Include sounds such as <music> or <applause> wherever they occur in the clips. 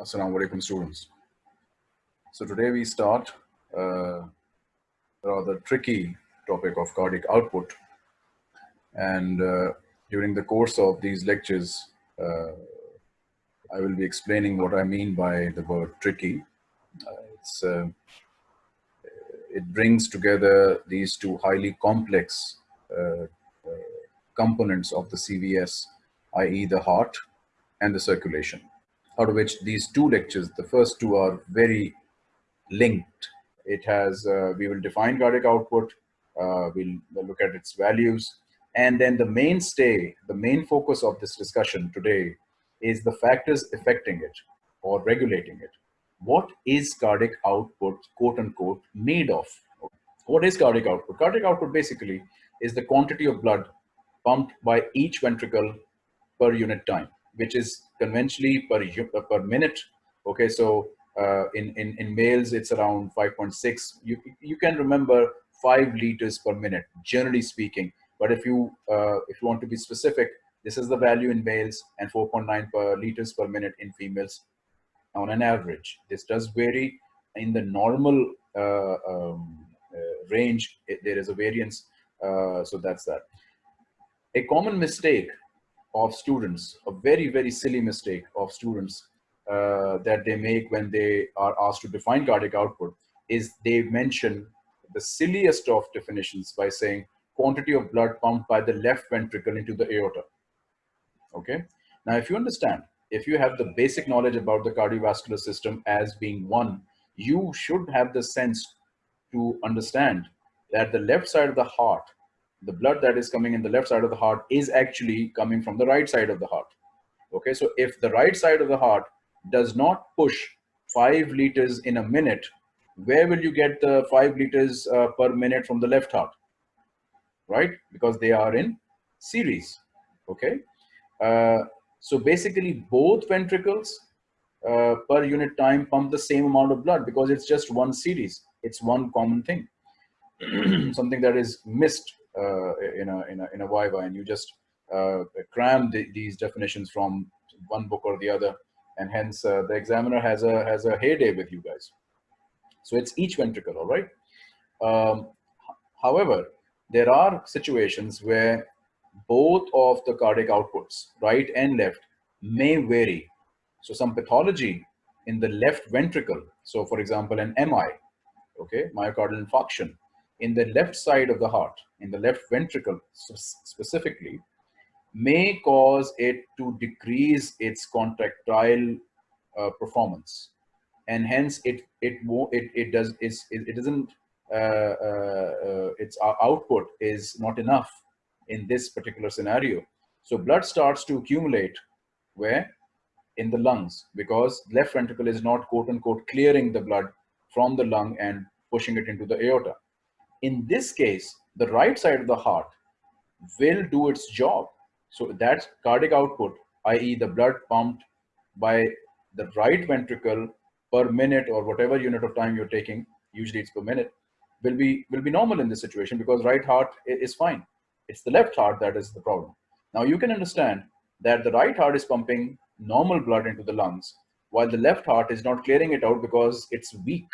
Assalamu alaikum students. So today we start uh, a rather tricky topic of cardiac output. And uh, during the course of these lectures, uh, I will be explaining what I mean by the word tricky. Uh, uh, it brings together these two highly complex uh, components of the CVS, i.e. the heart and the circulation out of which these two lectures, the first two are very linked. It has, uh, we will define cardiac output, uh, we'll, we'll look at its values, and then the mainstay, the main focus of this discussion today is the factors affecting it or regulating it. What is cardiac output, quote unquote, made of? What is cardiac output? Cardiac output basically is the quantity of blood pumped by each ventricle per unit time which is conventionally per, uh, per minute. Okay, so uh, in, in, in males, it's around 5.6. You, you can remember five liters per minute, generally speaking. But if you, uh, if you want to be specific, this is the value in males and 4.9 per liters per minute in females on an average. This does vary in the normal uh, um, uh, range. It, there is a variance. Uh, so that's that. A common mistake of students, a very, very silly mistake of students uh, that they make when they are asked to define cardiac output is they mention the silliest of definitions by saying quantity of blood pumped by the left ventricle into the aorta. Okay. Now, if you understand, if you have the basic knowledge about the cardiovascular system as being one, you should have the sense to understand that the left side of the heart the blood that is coming in the left side of the heart is actually coming from the right side of the heart. Okay, so if the right side of the heart does not push five liters in a minute, where will you get the five liters uh, per minute from the left heart? Right, because they are in series. Okay, uh, so basically both ventricles uh, per unit time pump the same amount of blood because it's just one series. It's one common thing. <clears throat> Something that is missed uh, in a in a in a Viva, and you just uh, cram the, these definitions from one book or the other, and hence uh, the examiner has a has a heyday with you guys. So it's each ventricle, all right. Um, however, there are situations where both of the cardiac outputs, right and left, may vary. So some pathology in the left ventricle, so for example, an MI, okay, myocardial infarction, in the left side of the heart, in the left ventricle specifically, may cause it to decrease its contractile uh, performance, and hence it it it it does is it, it doesn't uh, uh, uh its output is not enough in this particular scenario. So blood starts to accumulate where in the lungs because left ventricle is not quote unquote clearing the blood from the lung and pushing it into the aorta. In this case, the right side of the heart will do its job. So that's cardiac output, i.e. the blood pumped by the right ventricle per minute or whatever unit of time you're taking, usually it's per minute, will be, will be normal in this situation because right heart is fine. It's the left heart that is the problem. Now you can understand that the right heart is pumping normal blood into the lungs while the left heart is not clearing it out because it's weak.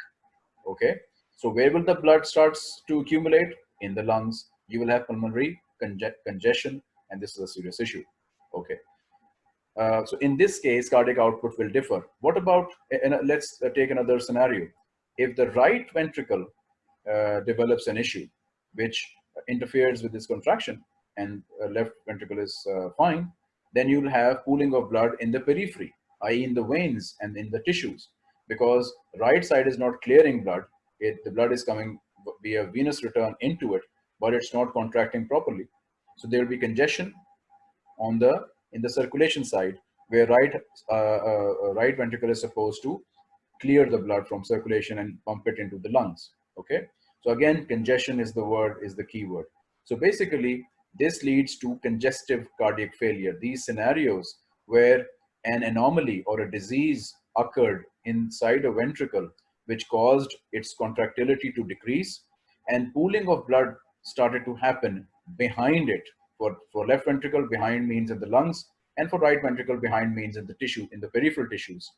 Okay. So where will the blood starts to accumulate? In the lungs. You will have pulmonary conge congestion, and this is a serious issue. Okay. Uh, so in this case, cardiac output will differ. What about, let's uh, take another scenario. If the right ventricle uh, develops an issue, which interferes with this contraction, and uh, left ventricle is uh, fine, then you'll have pooling of blood in the periphery, i.e. in the veins and in the tissues, because right side is not clearing blood, it, the blood is coming via venous return into it, but it's not contracting properly. So there will be congestion on the in the circulation side, where right uh, uh, right ventricle is supposed to clear the blood from circulation and pump it into the lungs. Okay. So again, congestion is the word is the key word. So basically, this leads to congestive cardiac failure. These scenarios where an anomaly or a disease occurred inside a ventricle which caused its contractility to decrease and pooling of blood started to happen behind it. For, for left ventricle, behind means in the lungs, and for right ventricle, behind means in the tissue, in the peripheral tissues.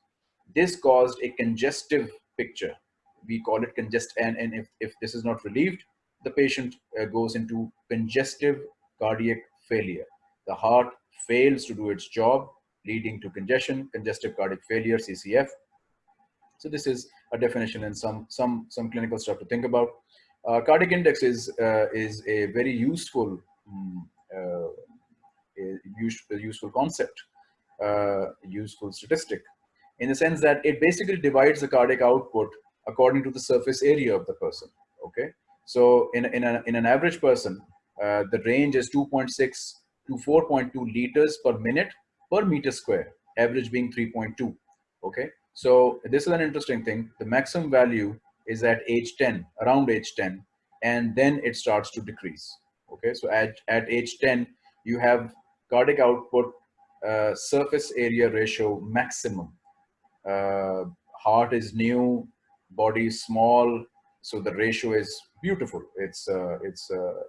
This caused a congestive picture. We call it congest, and, and if, if this is not relieved, the patient uh, goes into congestive cardiac failure. The heart fails to do its job, leading to congestion, congestive cardiac failure, CCF. So this is a definition and some some some clinical stuff to think about. Uh, cardiac index is uh, is a very useful um, uh, a useful concept, uh, useful statistic, in the sense that it basically divides the cardiac output according to the surface area of the person. Okay, so in in, a, in an average person, uh, the range is 2.6 to 4.2 liters per minute per meter square, average being 3.2. Okay, so this is an interesting thing. The maximum value is at age 10, around age 10, and then it starts to decrease. Okay, so at, at age 10, you have cardiac output uh, surface area ratio maximum. Uh, heart is new, body is small, so the ratio is beautiful. It's uh, it's uh,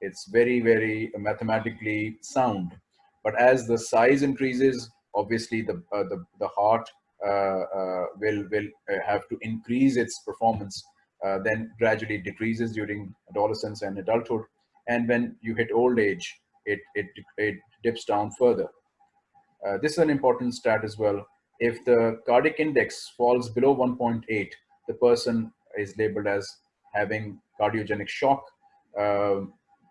it's very very mathematically sound. But as the size increases, obviously the uh, the the heart will will have to increase its performance. then gradually decreases during adolescence and adulthood, and when you hit old age, it it it dips down further. Uh, this is an important stat as well. If the cardiac index falls below 1.8, the person is labeled as having cardiogenic shock. Uh,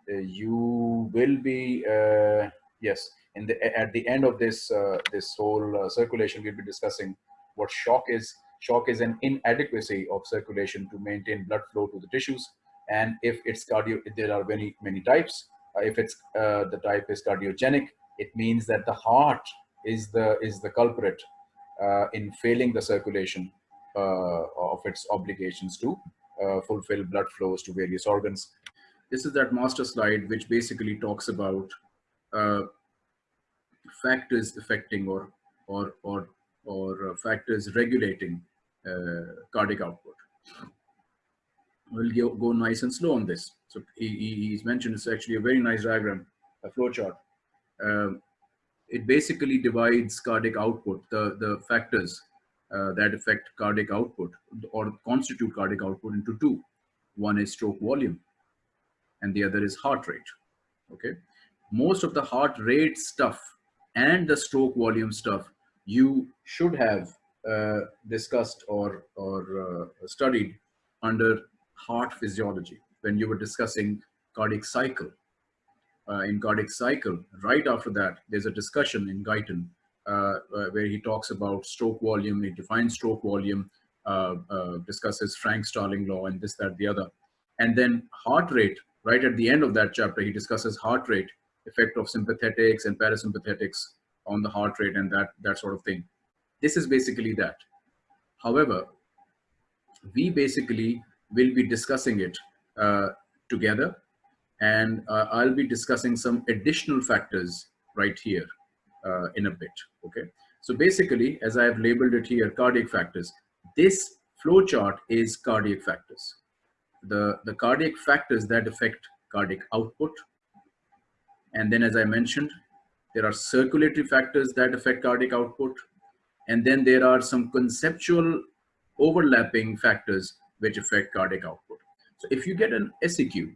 you will be, uh, yes, in the, at the end of this, uh, this whole uh, circulation, we'll be discussing what shock is. Shock is an inadequacy of circulation to maintain blood flow to the tissues. And if it's cardio, there are many, many types. Uh, if it's uh, the type is cardiogenic, it means that the heart is the is the culprit uh, in failing the circulation of its obligations to fulfill blood flows to various organs. This is that master slide which basically talks about factors affecting or or or or factors regulating uh, cardiac output. We'll go nice and slow on this. So he, he's mentioned it's actually a very nice diagram, a flowchart. Um, it basically divides cardiac output, the, the factors uh, that affect cardiac output or constitute cardiac output into two. One is stroke volume and the other is heart rate. Okay. Most of the heart rate stuff and the stroke volume stuff you should have uh, discussed or, or uh, studied under heart physiology when you were discussing cardiac cycle. Uh, in cardiac cycle, right after that, there's a discussion in Guyton uh, uh, where he talks about stroke volume, he defines stroke volume, uh, discusses Frank-Starling law and this, that, the other. And then heart rate, right at the end of that chapter, he discusses heart rate, effect of sympathetics and parasympathetics on the heart rate and that, that sort of thing. This is basically that. However, we basically will be discussing it uh, together. And uh, I'll be discussing some additional factors right here uh, in a bit, okay? So basically, as I have labeled it here, cardiac factors, this flow chart is cardiac factors. The, the cardiac factors that affect cardiac output. And then as I mentioned, there are circulatory factors that affect cardiac output. And then there are some conceptual overlapping factors which affect cardiac output. So if you get an SEQ,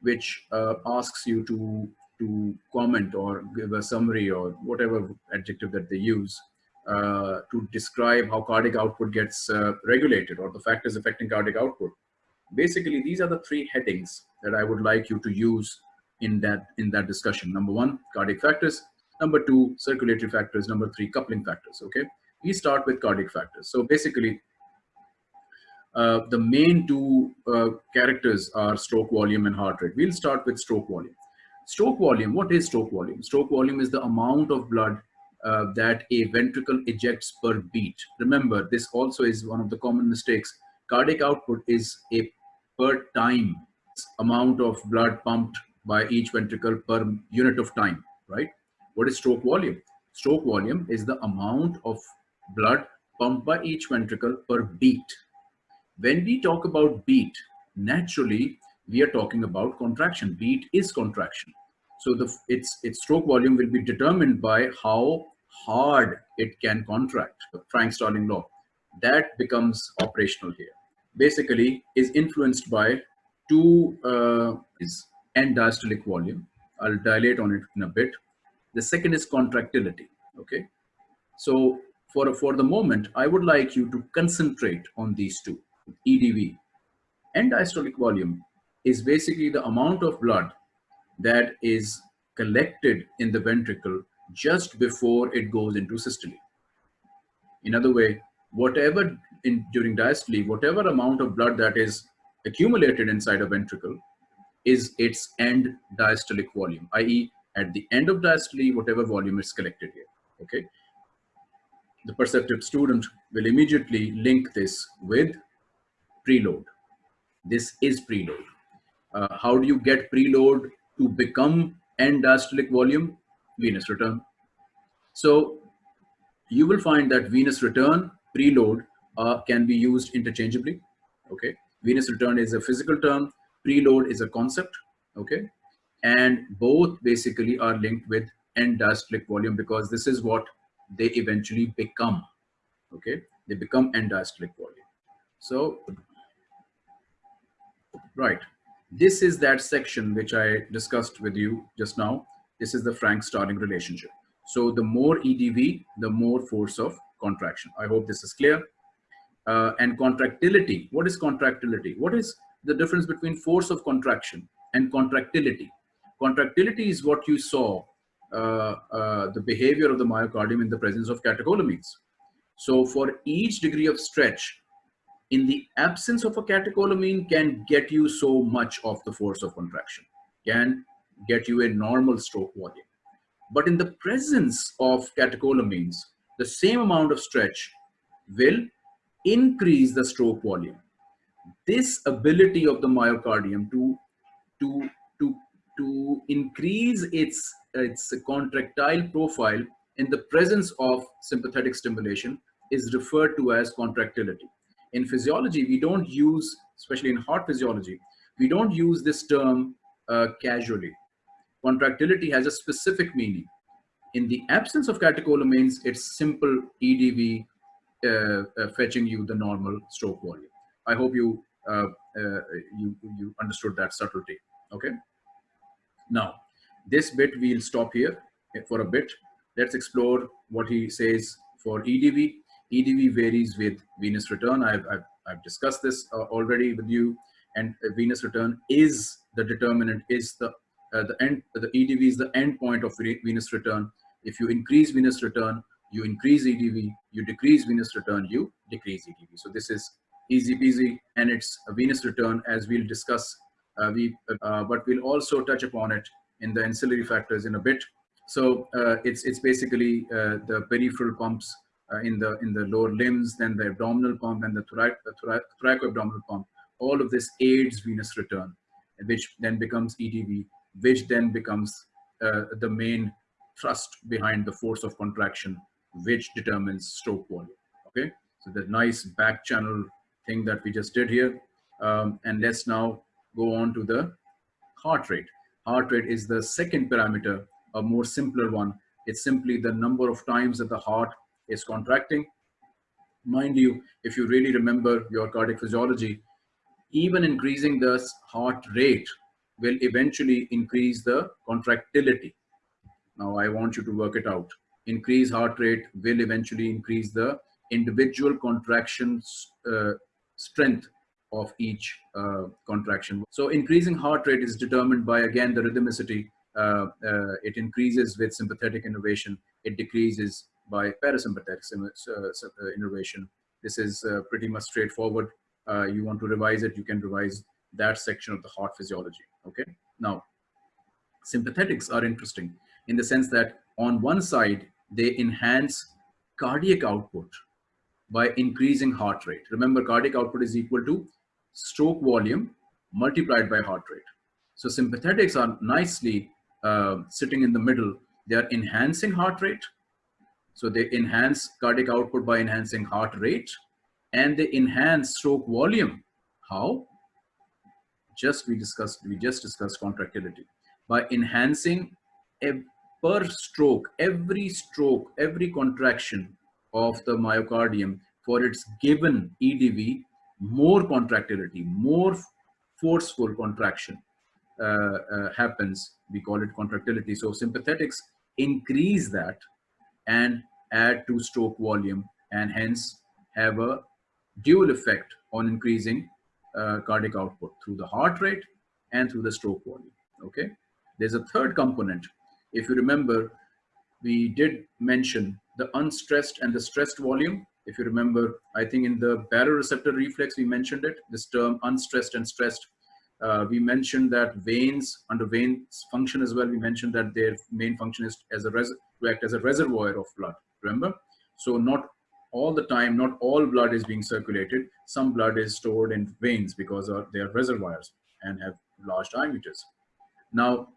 which uh, asks you to, to comment or give a summary or whatever adjective that they use uh, to describe how cardiac output gets uh, regulated or the factors affecting cardiac output, basically these are the three headings that I would like you to use in that, in that discussion. Number one, cardiac factors. Number two, circulatory factors. Number three, coupling factors, okay? We start with cardiac factors. So basically, uh, the main two uh, characters are stroke volume and heart rate. We'll start with stroke volume. Stroke volume, what is stroke volume? Stroke volume is the amount of blood uh, that a ventricle ejects per beat. Remember, this also is one of the common mistakes. Cardiac output is a per time amount of blood pumped by each ventricle per unit of time, right? What is stroke volume? Stroke volume is the amount of blood pumped by each ventricle per beat when we talk about beat, naturally, we are talking about contraction. Beat is contraction. So the its its stroke volume will be determined by how hard it can contract, Frank-Starling law, that becomes operational here. Basically is influenced by two uh, is end diastolic volume. I'll dilate on it in a bit. The second is contractility, okay? So for, for the moment, I would like you to concentrate on these two, EDV. End diastolic volume is basically the amount of blood that is collected in the ventricle just before it goes into systole. In other way, whatever in during diastole, whatever amount of blood that is accumulated inside a ventricle is its end diastolic volume, i.e. at the end of diastole, whatever volume is collected here, okay? The perceptive student will immediately link this with preload. This is preload. Uh, how do you get preload to become end diastolic volume? Venous return. So you will find that venous return, preload uh, can be used interchangeably. Okay, venous return is a physical term, preload is a concept. Okay, and both basically are linked with end diastolic volume because this is what they eventually become. Okay, they become end diastolic volume. So, right, this is that section which I discussed with you just now. This is the Frank-Starling relationship. So the more EDV, the more force of contraction. I hope this is clear. Uh, and contractility, what is contractility? What is the difference between force of contraction and contractility? Contractility is what you saw, uh, uh, the behavior of the myocardium in the presence of catecholamines. So for each degree of stretch, in the absence of a catecholamine can get you so much of the force of contraction, can get you a normal stroke volume. But in the presence of catecholamines, the same amount of stretch will increase the stroke volume. This ability of the myocardium to, to, to, to increase its, its contractile profile in the presence of sympathetic stimulation is referred to as contractility. In physiology, we don't use, especially in heart physiology, we don't use this term uh, casually contractility has a specific meaning. In the absence of catecholamines, it's simple EDV uh, uh, fetching you the normal stroke volume. I hope you, uh, uh, you, you understood that subtlety, okay? Now, this bit we'll stop here for a bit. Let's explore what he says for EDV. EDV varies with venous return. I've, I've, I've discussed this uh, already with you and venous return is the determinant, is the uh, the end, the EDV is the end point of venous return. If you increase venous return, you increase EDV, you decrease venous return, you decrease EDV. So this is easy peasy and it's a venous return as we'll discuss, uh, we, uh, but we'll also touch upon it in the ancillary factors in a bit. So uh, it's, it's basically uh, the peripheral pumps uh, in, the, in the lower limbs, then the abdominal pump and the, thorac the thoracoabdominal pump. All of this aids venous return, which then becomes EDV which then becomes the main thrust behind the force of contraction, which determines stroke volume. Okay, so the nice back channel thing that we just did here. Um, and let's now go on to the heart rate. Heart rate is the second parameter, a more simpler one. It's simply the number of times that the heart is contracting. Mind you, if you really remember your cardiac physiology, even increasing the heart rate will eventually increase the contractility. Now I want you to work it out. Increase heart rate will eventually increase the individual contractions uh, strength of each uh, contraction. So increasing heart rate is determined by, again, the rhythmicity. Uh, uh it increases with sympathetic innervation. It decreases by parasympathetic uh, uh, innervation. This is pretty much straightforward. you want to revise it, you can revise that section of the heart physiology. Okay. Now, sympathetics are interesting in the sense that on one side, they enhance cardiac output by increasing heart rate. Remember, cardiac output is equal to stroke volume multiplied by heart rate. So sympathetics are nicely uh, sitting in the middle. They are enhancing heart rate. So they enhance cardiac output by enhancing heart rate and they enhance stroke volume. How? just we discussed, we just discussed contractility by enhancing a per stroke, every stroke, every contraction of the myocardium for its given EDV, more contractility, more forceful contraction uh, uh, happens. We call it contractility. So sympathetics increase that and add to stroke volume and hence have a dual effect on increasing uh, cardiac output through the heart rate and through the stroke volume. Okay. There's a third component. If you remember, we did mention the unstressed and the stressed volume. If you remember, I think in the baroreceptor reflex, we mentioned it, this term unstressed and stressed. Uh, we mentioned that veins, under veins function as well, we mentioned that their main function is as a to act as a reservoir of blood, remember? So not all the time, not all blood is being circulated. Some blood is stored in veins because they are reservoirs and have large diameters. Now,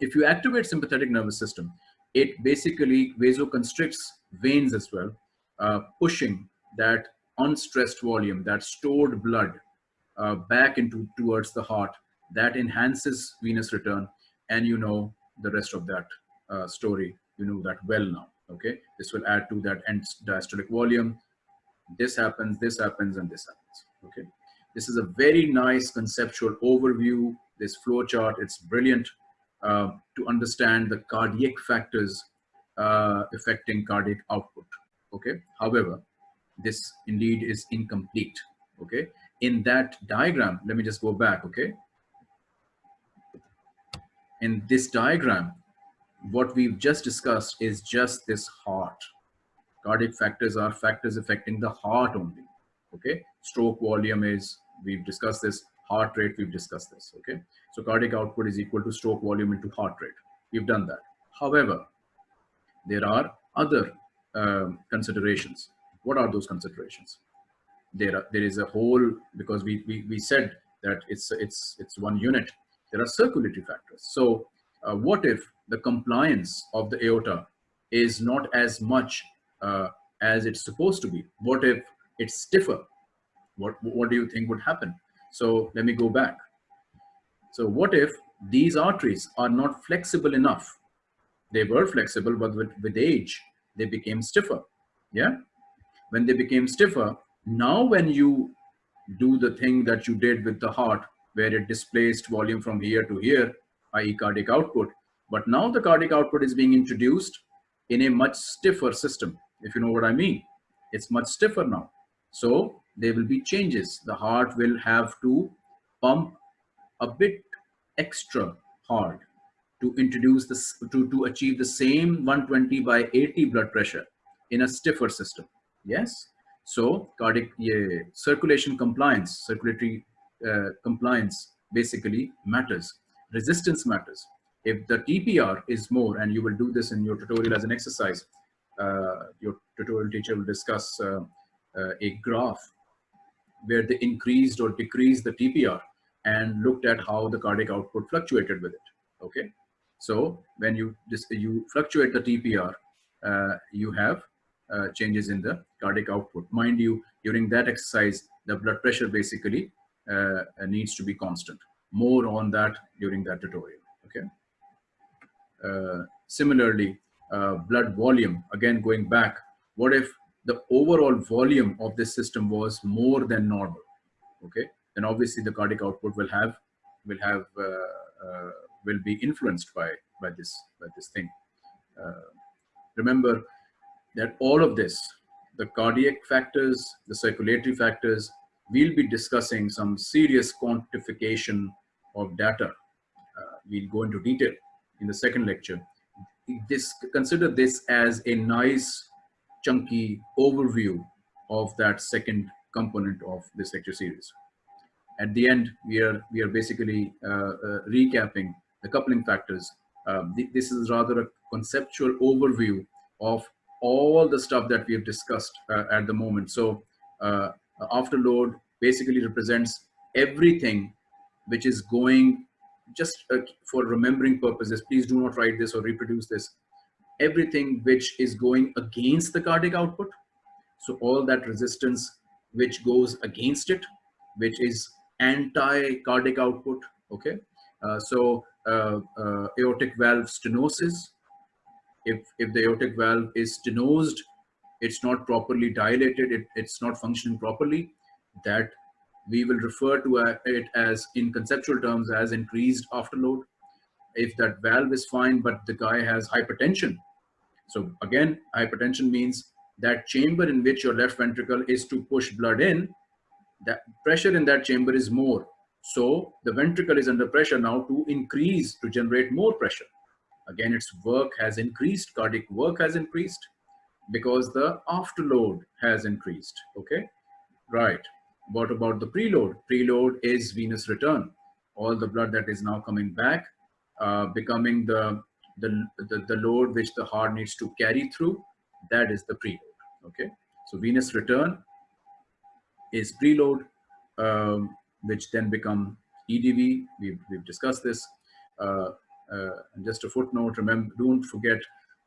if you activate sympathetic nervous system, it basically vasoconstricts veins as well, uh, pushing that unstressed volume, that stored blood uh, back into towards the heart. That enhances venous return, and you know the rest of that uh, story. You know that well now. Okay, this will add to that end diastolic volume. This happens, this happens, and this happens. Okay, this is a very nice conceptual overview. This flow chart, it's brilliant uh, to understand the cardiac factors uh, affecting cardiac output. Okay. However, this indeed is incomplete. Okay. In that diagram, let me just go back. Okay. In this diagram, what we've just discussed is just this heart. Cardiac factors are factors affecting the heart only. Okay. Stroke volume is, we've discussed this, heart rate, we've discussed this. Okay. So cardiac output is equal to stroke volume into heart rate. We've done that. However, there are other um, considerations. What are those considerations? There, are, there is a whole, because we, we, we said that it's, it's, it's one unit. There are circulatory factors. So uh, what if the compliance of the aorta is not as much uh, as it's supposed to be? What if it's stiffer? What, what do you think would happen? So let me go back. So what if these arteries are not flexible enough? They were flexible, but with, with age, they became stiffer. Yeah. When they became stiffer, now when you do the thing that you did with the heart, where it displaced volume from here to here, i.e. cardiac output, but now the cardiac output is being introduced in a much stiffer system, if you know what I mean. It's much stiffer now. So there will be changes. The heart will have to pump a bit extra hard to introduce this to, to achieve the same 120 by 80 blood pressure in a stiffer system. Yes? So cardiac yeah, circulation compliance circulatory uh, compliance basically matters. Resistance matters. If the tpr is more and you will do this in your tutorial as an exercise uh, your tutorial teacher will discuss uh, uh a graph where they increased or decreased the tpr and looked at how the cardiac output fluctuated with it. Okay, so when you you fluctuate the TPR, uh, you have uh, changes in the cardiac output. Mind you, during that exercise, the blood pressure basically uh, needs to be constant. More on that during that tutorial. Okay. Uh, similarly, uh, blood volume. Again, going back, what if the overall volume of this system was more than normal? Okay then obviously the cardiac output will have will have uh, uh, will be influenced by by this by this thing. Uh, remember that all of this, the cardiac factors, the circulatory factors, we'll be discussing some serious quantification of data. Uh, we'll go into detail in the second lecture. This consider this as a nice chunky overview of that second component of this lecture series at the end, we are, we are basically uh, uh, recapping the coupling factors. Um, th this is rather a conceptual overview of all the stuff that we have discussed uh, at the moment. So afterload basically represents everything which is going just uh, for remembering purposes, please do not write this or reproduce this. Everything which is going against the cardiac output. So all that resistance which goes against it, which is anti-cardiac output, okay? Uh, so uh, uh, aortic valve stenosis, if, if the aortic valve is stenosed, it's not properly dilated, it, it's not functioning properly, that we will refer to it as in conceptual terms as increased afterload. If that valve is fine, but the guy has hypertension. So again, hypertension means that chamber in which your left ventricle is to push blood in, that pressure in that chamber is more. So the ventricle is under pressure now to increase, to generate more pressure. Again, its work has increased, cardiac work has increased because the afterload has increased, okay? Right, what about the preload? Preload is venous return. All the blood that is now coming back, uh, becoming the, the, the, the load which the heart needs to carry through, that is the preload, okay? So venous return is preload, um, which then become EDV. We've, we've discussed this. Uh, uh, just a footnote, remember, don't forget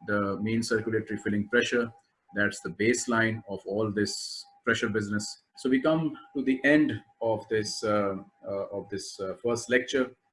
the mean circulatory filling pressure. That's the baseline of all this pressure business. So we come to the end of this, uh, uh of this uh, first lecture.